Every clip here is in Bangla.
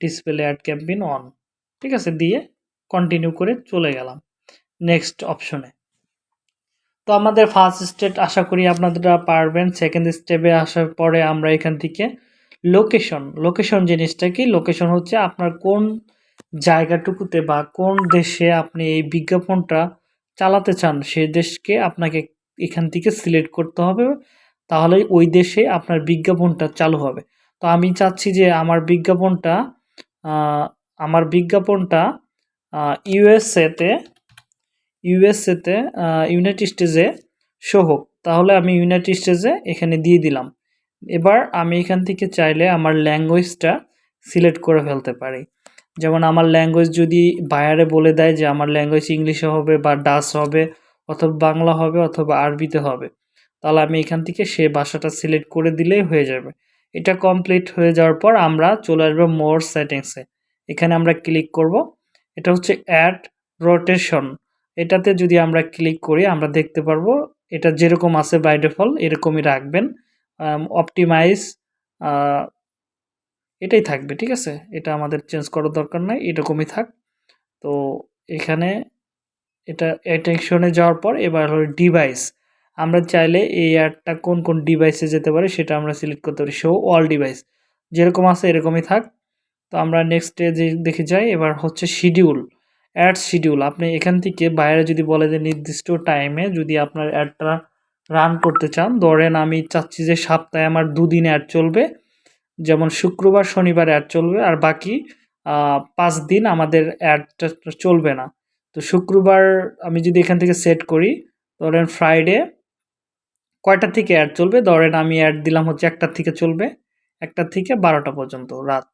ডিসপ্লে অ্যাড ক্যাম্পেইন অন ঠিক আছে? দিয়ে কন্টিনিউ করে চলে গেলাম নেক্সট অপশনে তো আমাদের ফার্স্ট স্টেপ আশা করি আপনারা পারবেন সেকেন্ড স্টেপে আসার পরে আমরা এখান থেকে লোকেশন লোকেশন জিনিসটা কি? লোকেশন হচ্ছে আপনার কোন জায়গাটুকুতে বা কোন দেশে আপনি এই বিজ্ঞাপনটা চালাতে চান, সে দেশকে আপনাকে এখান থেকে সিলেক্ট করতে হবে তাহলে ওই দেশে আপনার বিজ্ঞাপনটা চালু হবে। তো আমি চাচ্ছি যে আমার বিজ্ঞাপনটা আমার বিজ্ঞাপনটা ইউএসএতে ইউএসএতে ইউনাইটেড স্টেজে শো হোক। তাহলে আমি ইউনাইটেড স্টেজে এখানে দিয়ে দিলাম। এবার আমি এখান থেকে চাইলে আমার ল্যাঙ্গুয়েজটা সিলেক্ট করে ফেলতে পারি। যেমন আমার ল্যাঙ্গুয়েজ যদি বায়ারে বলে দেয় যে আমার ল্যাঙ্গুয়েজ ইংলিশে হবে বা ডাস হবে, অথবা বাংলা হবে, অথবা আরবিতে হবে, তাহলে আমি এখান থেকে সে ভাষাটা সিলেক্ট করে দিলেই হয়ে যাবে। এটা কমপ্লিট হয়ে যাওয়ার পর আমরা চলে আসব মোর সেটিংসে এখানে আমরা ক্লিক করব। এটা হচ্ছে অ্যাড রোটেশন এটাতে যদি আমরা ক্লিক করি, আমরা দেখতে পারব এটা যেরকম আছে বাই ডিফল্ট এরকমই রাখবেন। অপটিমাইজ এটাই থাকবে, ঠিক আছে? এটা আমাদের চেঞ্জ করার দরকার নাই, এরকমই থাক। তো এখানে এটা অ্যাটেনশনে যাওয়ার পর এবার হলো ডিভাইস আমরা চাইলে এই অ্যাডটা কোন কোন ডিভাইসে যেতে পারে সেটা আমরা সিলেক্ট করতে পারি। শো অল ডিভাইস যেরকম আছে এরকমই থাক। তো আমরা নেক্সট যে দেখে যাই, এবার হচ্ছে শিডিউল অ্যাড শিডিউল আপনি এখান থেকে বাইরে যদি বলে যে নির্দিষ্ট টাইমে যদি আপনার অ্যাডটা রান করতে চান, ধরেন আমি চাচ্ছি যে সপ্তাহে আমার দুদিন অ্যাড চলবে, যেমন শুক্রবার, শনিবার অ্যাড চলবে, আর বাকি পাঁচ দিন আমাদের অ্যাডটা চলবে না। তো শুক্রবার আমি যদি এখান থেকে সেট করি, ধরেন ফ্রাইডে কয়টা থেকে অ্যাড চলবে? ধরেন আমি অ্যাড দিলাম হচ্ছে একটার থেকে চলবে একটার থেকে বারোটা পর্যন্ত, রাত।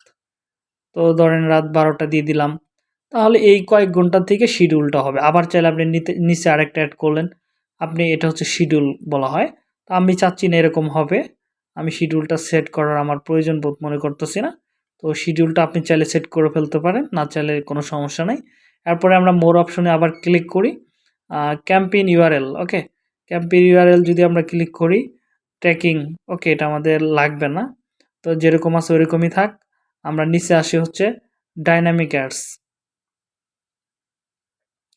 তো ধরেন রাত বারোটা দিয়ে দিলাম, তাহলে এই কয়েক ঘণ্টা থেকে শিডিউলটা হবে। আবার চাইলে আপনি নিচে আরেকটা অ্যাড করলেন, আপনি এটা হচ্ছে শিডিউল বলা হয়। তো আমি চাচ্ছি না এরকম হবে, আমি শিডিউলটা সেট করার আমার প্রয়োজন বোধ মনে করতেছি না। তো শিডিউলটা আপনি চাইলে সেট করে ফেলতে পারেন, না চাইলে কোনো সমস্যা নেই। এরপরে আমরা মোর অপশনে আবার ক্লিক করি ক্যাম্পেইন ইউআরএল ওকে ইউআরএল যদি আমরা ক্লিক করি ট্র্যাকিং ওকে এটা আমাদের লাগবে না। তো যেরকম আছে ওরকমই থাক। আমরা নিচে আসি হচ্ছে dynamic ads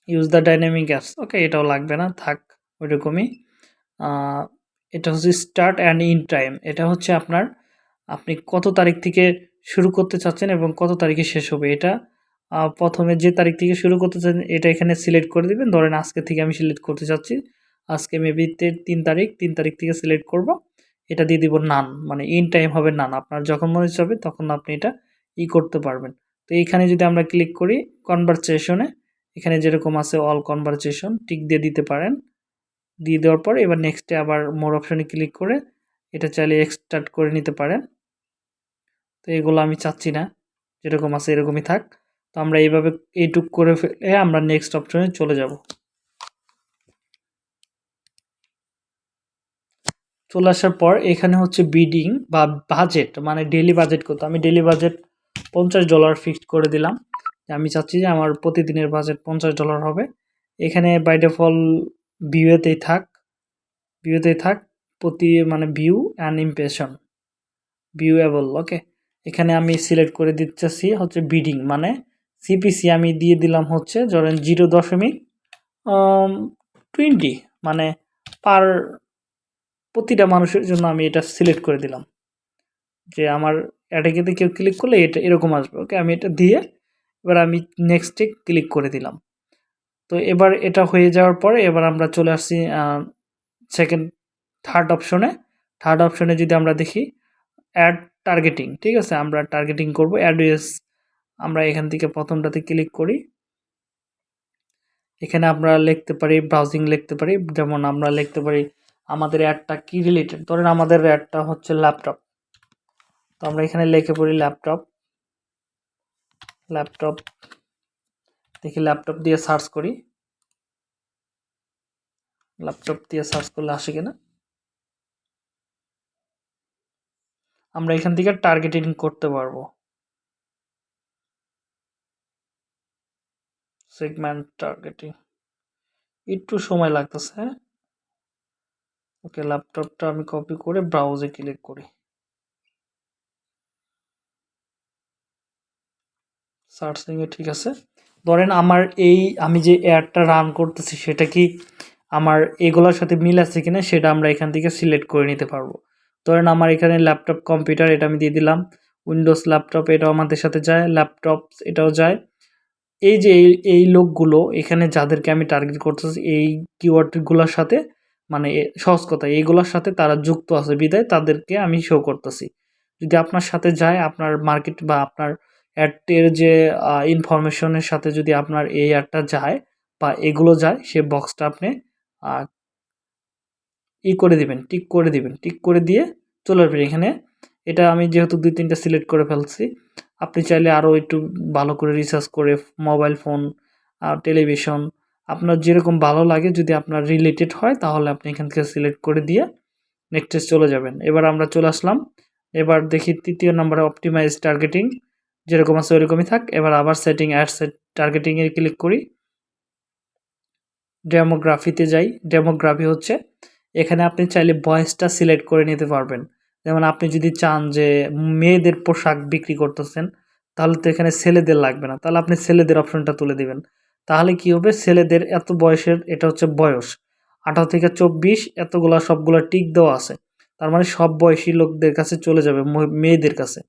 use the dynamic apps okay এটাও লাগবে না, থাক ওইরকমই এটা হচ্ছে স্টার্ট অ্যান্ড ইন টাইম এটা হচ্ছে আপনার, আপনি কত তারিখ থেকে শুরু করতে চাচ্ছেন এবং কত তারিখে শেষ হবে। এটা প্রথমে যে তারিখ থেকে শুরু করতে চান এটা এখানে সিলেক্ট করে দিবেন। ধরেন আজকে থেকে আমি সিলেক্ট করতে চাচ্ছি। আজকে মেবি তিন তারিখ তিন তারিখ থেকে সিলেক্ট করব। এটা দিয়ে দিব নান মানে ইন টাইম হবে নান আপনার যখন মনে হবে, তখন আপনি এটা ই করতে পারবেন। তো এইখানে যদি আমরা ক্লিক করি কনভারসেশনে এখানে যেরকম আছে অল কনভারসেশন টিক দিয়ে দিতে পারেন। দিয়ে দেওয়ার পর এবার নেক্সটে আবার মোর অপশানে ক্লিক করে এটা চাইলে এক্সটার্ট করে নিতে পারেন। তো এগুলো আমি চাচ্ছি না, যেরকম আছে এরকমই থাক। তো আমরা এইভাবে এইটুক করে ফেলে আমরা নেক্সট অপশনে চলে যাব। চলে আসার পর এখানে হচ্ছে বিডিং বা বাজেট মানে ডেলি বাজেট কত? আমি ডেলি বাজেট পঞ্চাশ ডলার ফিক্সড করে দিলাম। আমি চাচ্ছি যে আমার প্রতিদিনের বাজেট পঞ্চাশ ডলার হবে। এখানে বাই ডিফল ভিউতেই থাক ভিউতেই থাক, প্রতি মানে view and impression viewable okay এখানে আমি সিলেক্ট করে দিচ্ছি হচ্ছে বিডিং মানে সিপিসি আমি দিয়ে দিলাম হচ্ছে ধরেন জিরো দশমিক টোয়েন্টি মানে পার প্রতিটা মানুষের জন্য আমি এটা সিলেক্ট করে দিলাম। যে আমার অ্যাডে কেউ ক্লিক করলে এটা এরকম আসবে ওকে আমি এটা দিয়ে এবার আমি নেক্সটে ক্লিক করে দিলাম। তো এবার এটা হয়ে যাওয়ার পরে এবার আমরা চলে আসছি সেকেন্ড থার্ড অপশনে থার্ড অপশনে যদি আমরা দেখি অ্যাড টার্গেটিং ঠিক আছে? আমরা টার্গেটিং করব অ্যাড্রেস আমরা এখান থেকে প্রথমটাতে ক্লিক করি। এখানে আমরা লিখতে পারি ব্রাউজিং লিখতে পারি, যেমন আমরা লিখতে পারি আমাদের অ্যাডটা কি রিলেটেড ধরেন আমাদের অ্যাডটা হচ্ছে ল্যাপটপ তো আমরা এখানে লিখে পড়ি ল্যাপটপ ল্যাপটপ দেখি ল্যাপটপ দিয়ে সার্চ করি। ল্যাপটপ দিয়ে সার্চ করলে আসে কিনা? আমরা এখান থেকে টার্গেটিং করতে পারব। সেগমেন্ট টার্গেটিং একটু সময় লাগতেছে ওকে ল্যাপটপটা আমি কপি করে ব্রাউজে ক্লিক করি। সার্চিংয়ে ঠিক আছে? ধরেন আমার এই, আমি যে অ্যাডটা রান করতেছি, সেটা কি আমার এগুলোর সাথে মিল আছে কিনা, সেটা আমরা এখান থেকে সিলেক্ট করে নিতে পারব। ধরেন আমার এখানে ল্যাপটপ কম্পিউটার এটা আমি দিয়ে দিলাম উইন্ডোজ ল্যাপটপ এটাও আমাদের সাথে যায় ল্যাপটপ এটাও যায়। এই যে, এই এই লোকগুলো এখানে যাদেরকে আমি টার্গেট করতেছি, এই কিওয়ার্ডগুলোর সাথে মানে সহজ কথা এইগুলোর সাথে তারা যুক্ত আছে, বিদায় তাদেরকে আমি শো করতেছি। যদি আপনার সাথে যায়, আপনার মার্কেট বা আপনার অ্যাডের যে ইনফরমেশনের সাথে যদি আপনার এই অ্যাডটা যায় বা এগুলো যায়, সে বক্সটা আপনি ই করে দিবেন টিক করে দিবেন। টিক করে দিয়ে চলে আসবেন এখানে। এটা আমি যেহেতু দুই, তিনটা সিলেক্ট করে ফেলছি, আপনি চাইলে আরও একটু ভালো করে রিসার্চ করে মোবাইল ফোন টেলিভিশন আপনার যেরকম ভালো লাগে, যদি আপনার রিলেটেড হয়, তাহলে আপনি এখান থেকে সিলেক্ট করে দিয়ে নেক্সটে চলে যাবেন। এবার আমরা চলে আসলাম। এবার দেখি তৃতীয় নম্বরে অপটিমাইজ টার্গেটিং যেরকম আছে ওইরকমই থাক। এবার আবার সেটিং অ্যাড সেট টার্গেটিংয়ে ক্লিক করি। ডেমোগ্রাফিতে যাই। ডেমোগ্রাফি হচ্ছে, এখানে আপনি চাইলে বয়সটা সিলেক্ট করে নিতে পারবেন। যেমন আপনি যদি চান যে মেয়েদের পোশাক বিক্রি করতেছেন, তাহলে তো এখানে ছেলেদের লাগবে না। তাহলে আপনি ছেলেদের অপশনটা তুলে দিবেন। তাহলে কি হবে? ছেলেদের এত বয়সের, এটা হচ্ছে বয়স। আঠারো থেকে চব্বিশ, এতগুলা সবগুলা টিক দেওয়া আছে। তার মানে সব বয়সী লোকদের কাছে চলে যাবে মেয়েদের কাছে।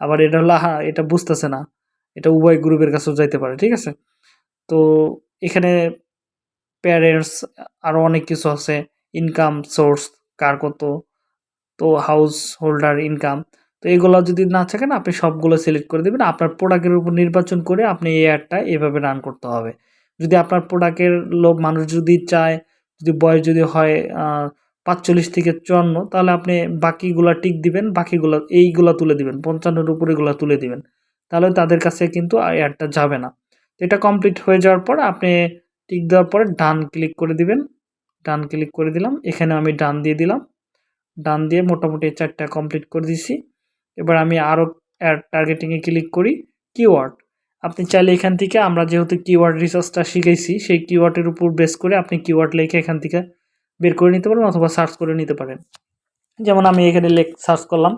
আবার এটা হলো হ্যাঁ এটা বুঝতেছে না। এটা উভয় গ্রুপের কাছেও যাইতে পারে, ঠিক আছে? তো এখানে প্যারেন্টস আরও অনেক কিছু আছে। ইনকাম সোর্স কার কত? তো হাউস হোল্ডার ইনকাম তো এগুলো যদি না থাকে না, আপনি সবগুলো সিলেক্ট করে দেবেন। আপনার প্রোডাক্টের উপর নির্বাচন করে আপনি এই অ্যাডটা এভাবে রান করতে হবে। যদি আপনার প্রোডাক্টের লোক মানুষ যদি চায়, যদি বয়স যদি হয় পাঁচচল্লিশ থেকে চুয়ান্ন, তাহলে আপনি বাকিগুলা টিক দিবেন, বাকিগুলো, এইগুলা তুলে দিবেন, পঞ্চান্নর উপর এগুলো তুলে দিবেন। তাহলে তাদের কাছে কিন্তু অ্যাডটা যাবে না। এটা কমপ্লিট হয়ে যাওয়ার পর আপনি টিক দেওয়ার পরে ডান ক্লিক করে দিবেন। ডান ক্লিক করে দিলাম। এখানে আমি ডান দিয়ে দিলাম। ডান দিয়ে মোটামুটি চারটা কমপ্লিট করে দিছি। এবার আমি আরও অ্যাড টার্গেটিংয়ে ক্লিক করি কিওয়ার্ড আপনি চাইলে এখান থেকে আমরা যেহেতু কিওয়ার্ড রিসার্চটা শিখেছি, সেই কিওয়ার্ডের উপর বেস করে আপনি কিওয়ার্ড লেখে এখান থেকে বের করে নিতে পারেন অথবা সার্চ করে নিতে পারেন। যেমন আমি এখানে লেখ সার্চ করলাম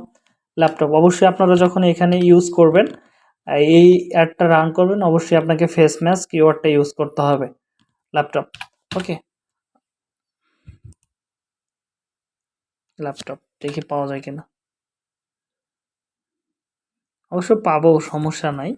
ল্যাপটপ অবশ্যই আপনারা যখন এখানে ইউজ করবেন এই অ্যাডটা রান করবেন, অবশ্যই আপনাকে ফেস ম্যাচ কিওয়ার্ডটা ইউজ করতে হবে ল্যাপটপ ওকে ল্যাপটপ দেখি পাওয়া যায় কিনা। অবশ্য পাবো, সমস্যা নাই।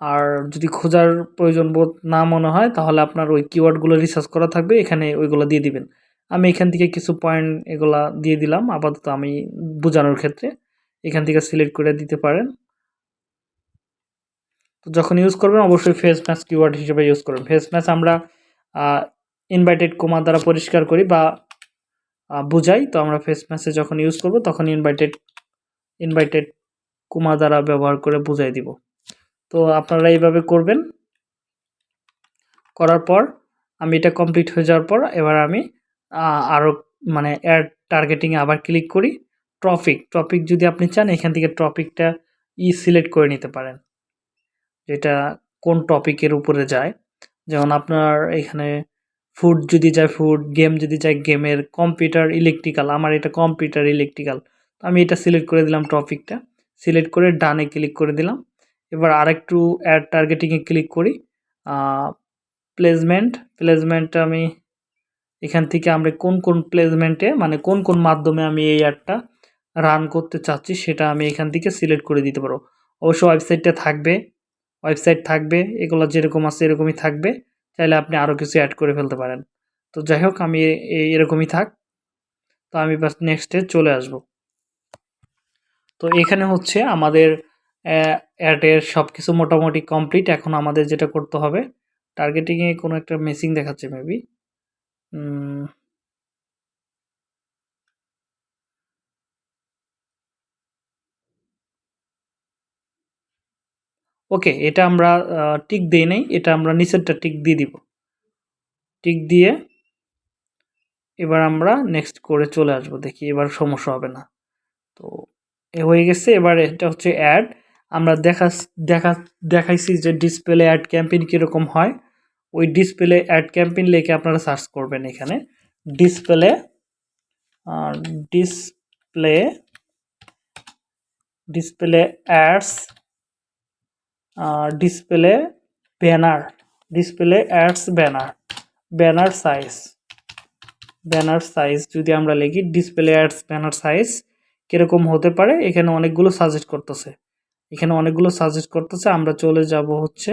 আর যদি খোঁজার প্রয়োজন বোধ না মনে হয়, তাহলে আপনার ওই কিওয়ার্ডগুলো রিসার্চ করা থাকবে, এখানে ওইগুলো দিয়ে দিবেন। আমি এখান থেকে কিছু পয়েন্ট এগুলা দিয়ে দিলাম, আপাতত আমি বোঝানোর ক্ষেত্রে। এখান থেকে সিলেক্ট করে দিতে পারেন। তো যখন ইউজ করবেন, অবশ্যই ফেস ম্যাচ কিওয়ার্ড হিসেবে ইউজ করবেন। ফেস ম্যাচ আমরা ইনভাইটেড কোমা দ্বারা পরিষ্কার করি বা বুঝাই, তো আমরা ফেস ম্যাচে যখন ইউজ করব, তখন ইনভাইটেড ইনভাইটেড কুমা দ্বারা ব্যবহার করে বুঝাই দিব। তো আপনারা এইভাবে করবেন। করার পর, আমি এটা কমপ্লিট হয়ে যাওয়ার পর, এবার আমি আরও মানে অ্যাড টার্গেটিংয়ে আবার ক্লিক করি। টপিক টপিক যদি আপনি চান, এখান থেকে টপিকটা ই সিলেক্ট করে নিতে পারেন। যেটা কোন টপিকের উপরে যায়। যেমন আপনার এখানে ফুড যদি যায় ফুড গেম যদি যায় গেমের কম্পিউটার ইলেকট্রিক্যাল আমার এটা কম্পিউটার ইলেকট্রিক্যাল আমি এটা সিলেক্ট করে দিলাম টপিকটা সিলেক্ট করে ডানে ক্লিক করে দিলাম। এবার আরেকটু অ্যাড টার্গেটিংয়ে ক্লিক করি। প্লেসমেন্ট প্লেসমেন্ট আমি এখান থেকে আমরা কোন কোন প্লেসমেন্টে মানে কোন কোন মাধ্যমে আমি এই অ্যাডটা রান করতে চাচ্ছি সেটা আমি এখান থেকে সিলেক্ট করে দিতে পারব। অবশ্য ওয়েবসাইটটা থাকবে ওয়েবসাইট থাকবে, এগুলো যেরকম আছে এরকমই থাকবে। চাইলে আপনি আরও কিছু অ্যাড করে ফেলতে পারেন। তো যাই হোক, আমি এরকমই থাক। তো আমি বাস নেক্সটে চলে আসব। তো এখানে হচ্ছে আমাদের অ্যাডের সব কিছু মোটামুটি কমপ্লিট এখন আমাদের যেটা করতে হবে টার্গেটিংয়ে কোনো একটা মেসিং দেখাচ্ছে মেবি ওকে, এটা আমরা টিক দিই নাই, এটা আমরা নিচেরটা টিক দিয়ে দিব। টিক দিয়ে এবার আমরা নেক্সট করে চলে আসব, দেখি এবার সমস্যা হবে না। তো এ হয়ে গেছে, এবার এটা হচ্ছে অ্যাড আমরা দেখা দেখা, দেখাইছি যে ডিসপ্লে অ্যাড ক্যাম্পেইন কীরকম হয়। ওই ডিসপ্লে অ্যাড ক্যাম্পেইন লিখে আপনারা সার্চ করবেন এখানে। Display display display ads display banner display ads banner banner size banner size যদি আমরা লিখি ডিসপ্লে অ্যাডস ব্যানার সাইজ কীরকম হতে পারে? এখানে অনেকগুলো সাজেস্ট করতেছে। এখানে অনেকগুলো সাজেস্ট করতেছে। আমরা চলে যাব হচ্ছে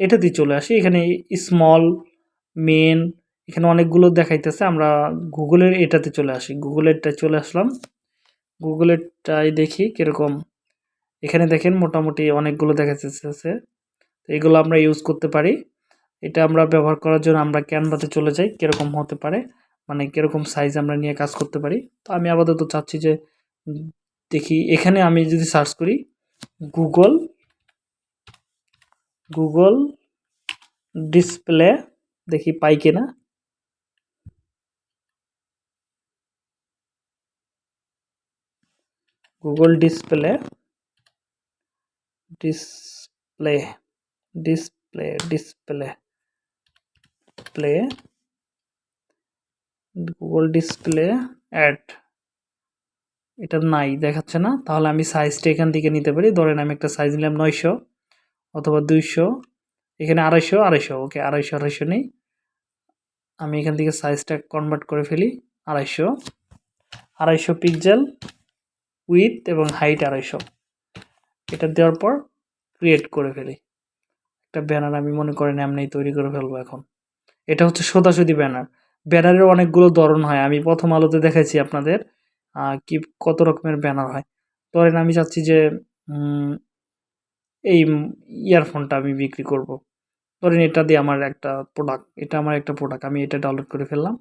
এটাতেই চলে আসি। এখানে স্মল মেন এখানে অনেকগুলো দেখাইতেছে। আমরা গুগলের এটাতে চলে আসি। গুগলেরটা চলে আসলাম। গুগলেরটাই দেখি কীরকম এখানে দেখেন মোটামুটি অনেকগুলো দেখা দেখাচ্ছে এগুলো আমরা ইউজ করতে পারি। এটা আমরা ব্যবহার করার জন্য আমরা ক্যানভাতে চলে যাই, কীরকম হতে পারে মানে কীরকম সাইজ আমরা নিয়ে কাজ করতে পারি। তো আমি আপাতত চাচ্ছি যে দেখি, এখানে আমি যদি সার্চ করি গুগল গুগল ডিসপ্লে দেখি পাই কিনা। Google display display display display play Google display ad এটা নাই, দেখাচ্ছে না। তাহলে আমি সাইজটা এখান থেকে নিতে পারি। ধরেন আমি একটা সাইজ নিলাম নয়শো অথবা দুইশো। এখানে আড়াইশো আড়াইশো। ওকে, আড়াইশো আড়াইশো নেই। আমি এখান থেকে সাইজটা কনভার্ট করে ফেলি। আড়াইশো। আড়াইশো পিকজেল উইথ এবং হাইট আড়াইশো। এটা দেওয়ার পর ক্রিয়েট করে ফেলি। একটা ব্যানার আমি মনে করেন এমনি তৈরি করে ফেলব এখন। এটা হচ্ছে সোদাসুদি ব্যানার ব্যানারের অনেকগুলো ধরন হয়। আমি প্রথম আলোতে দেখাইছি আপনাদের কি, কত রকমের ব্যানার হয়। ধরেন আমি চাচ্ছি যে এই ইয়ারফোনটা আমি বিক্রি করব। ধরেন এটা দিয়ে আমার একটা প্রোডাক্ট এটা আমার একটা প্রোডাক্ট আমি এটা ডাউনলোড করে ফেললাম।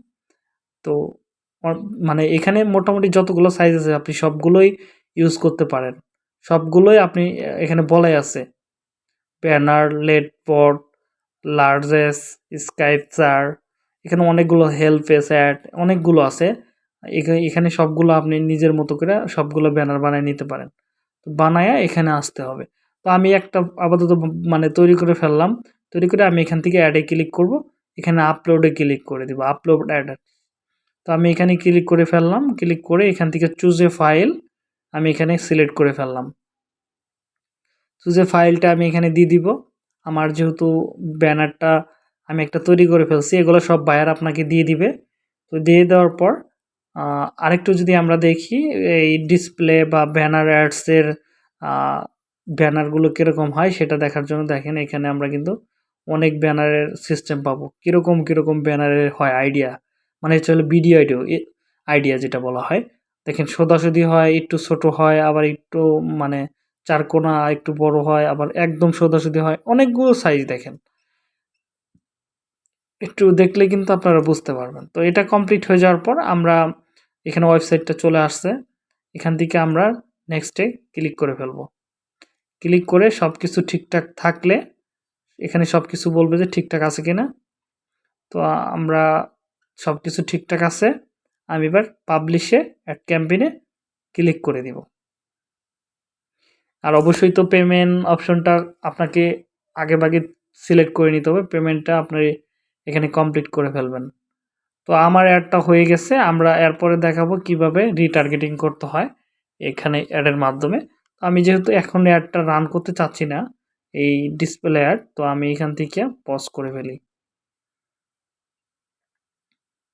তো মানে এখানে মোটামুটি যতগুলো সাইজ আছে, আপনি সবগুলোই ইউজ করতে পারেন। সবগুলোই আপনি এখানে বলাই আছে। ব্যানার লেড পট লার্জেস, স্কাইপচার, এখানে অনেকগুলো হেল্প অ্যাড, অনেকগুলো আছে। এখানে সবগুলো আপনি নিজের মতো করে সবগুলো ব্যানার বানিয়ে নিতে পারেন। তো বানায়া এখানে আসতে হবে। তো আমি একটা আপাতত মানে তৈরি করে ফেললাম। তৈরি করে আমি এখান থেকে অ্যাডে ক্লিক করব। এখানে আপলোডে ক্লিক করে দেবো আপলোড অ্যাড তো আমি এখানে ক্লিক করে ফেললাম। ক্লিক করে এখান থেকে চুজ এ ফাইল আমি এখানে সিলেক্ট করে ফেললাম। চুজ ফাইলটা আমি এখানে দিয়ে দিব, আমার যেহেতু ব্যানারটা আমি একটা তৈরি করে ফেলছি, এগুলো সব বায়ার আপনাকে দিয়ে দিবে। তো দিয়ে দেওয়ার পর আরেকটু যদি আমরা দেখি, এই ডিসপ্লে বা ব্যানার অ্যাডসের ব্যানারগুলো কীরকম হয় সেটা দেখার জন্য দেখেন, এখানে আমরা কিন্তু অনেক ব্যানারের সিস্টেম পাবো। কীরকম কীরকম ব্যানারের হয় আইডিয়া মানে হচ্ছে হলো ভিডিও আইডিও আইডিয়া যেটা বলা হয়। দেখেন সোদাসুদি হয়, একটু ছোট হয়, আবার একটু মানে চারকোনা একটু বড় হয়, আবার একদম সোদাসুদি হয়, অনেকগুলো সাইজ দেখেন। একটু দেখলে কিন্তু আপনারা বুঝতে পারবেন। তো এটা কমপ্লিট হয়ে যাওয়ার পর আমরা এখানে ওয়েবসাইটটা চলে আসছে। এখান থেকে আমরা নেক্সটে ক্লিক করে ফেলব। ক্লিক করে সব কিছু ঠিকঠাক থাকলে এখানে সব কিছু বলবে যে ঠিকঠাক আছে কিনা। তো আমরা সব কিছু ঠিকঠাক আছে। আমি এবার পাবলিশে অ্যাড ক্যাম্পেইনে ক্লিক করে দিব। আর অবশ্যই তো পেমেন্ট অপশনটা আপনাকে আগে ভাগে সিলেক্ট করে নিতে হবে। পেমেন্টটা আপনার এখানে কমপ্লিট করে ফেলবেন। তো আমার অ্যাডটা হয়ে গেছে। আমরা এরপরে দেখাবো কীভাবে রিটার্গেটিং করতে হয় এখানে অ্যাডের মাধ্যমে। আমি যেহেতু এখন অ্যাডটা রান করতে চাচ্ছি না, এই ডিসপ্লে অ্যাড তো আমি এখান থেকে পজ করে ফেলি।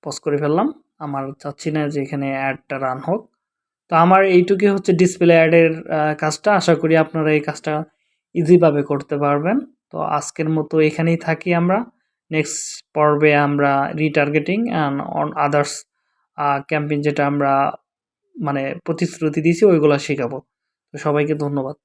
পজ করে ফেললাম। আমার চাচ্ছি না যে এখানে অ্যাডটা রান হোক। তো আমার এইটুকুই হচ্ছে ডিসপ্লে অ্যাডের কাজটা। আশা করি আপনারা এই কাজটা ইজিভাবে করতে পারবেন। তো আজকের মতো এখানেই থাকি আমরা। নেক্সট পর্বে আমরা retargeting and on others campaign যেটা আমরা মানে প্রতিশ্রুতি দিয়েছি, ওইগুলো শেখাবো। তো সবাইকে ধন্যবাদ।